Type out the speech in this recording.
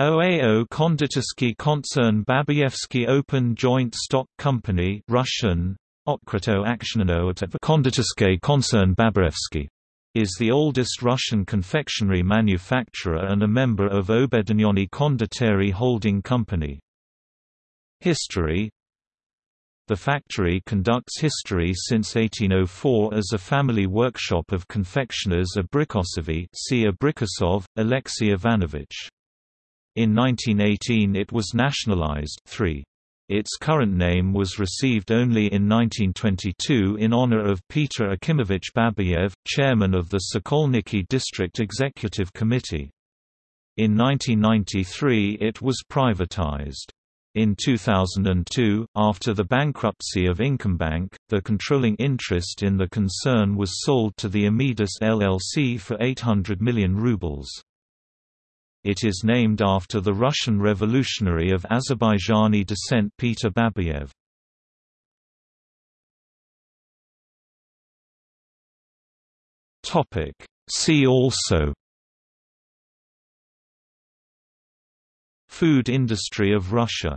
OAO Konditorsky Koncern Babayevsky Open Joint Stock Company Russian, Otkryto Konditorsky Koncern Babayevsky is the oldest Russian confectionery manufacturer and a member of Obedanyony Konditory Holding Company. History The factory conducts history since 1804 as a family workshop of confectioners Abrikosovy see Abrikosov, Alexey Ivanovich. In 1918 it was nationalized 3. Its current name was received only in 1922 in honor of Peter Akimovich Babayev, chairman of the Sokolniki District Executive Committee. In 1993 it was privatized. In 2002, after the bankruptcy of Inkombank, the controlling interest in the concern was sold to the Amidas LLC for 800 million rubles. It is named after the Russian revolutionary of Azerbaijani descent Peter Babayev. See also Food industry of Russia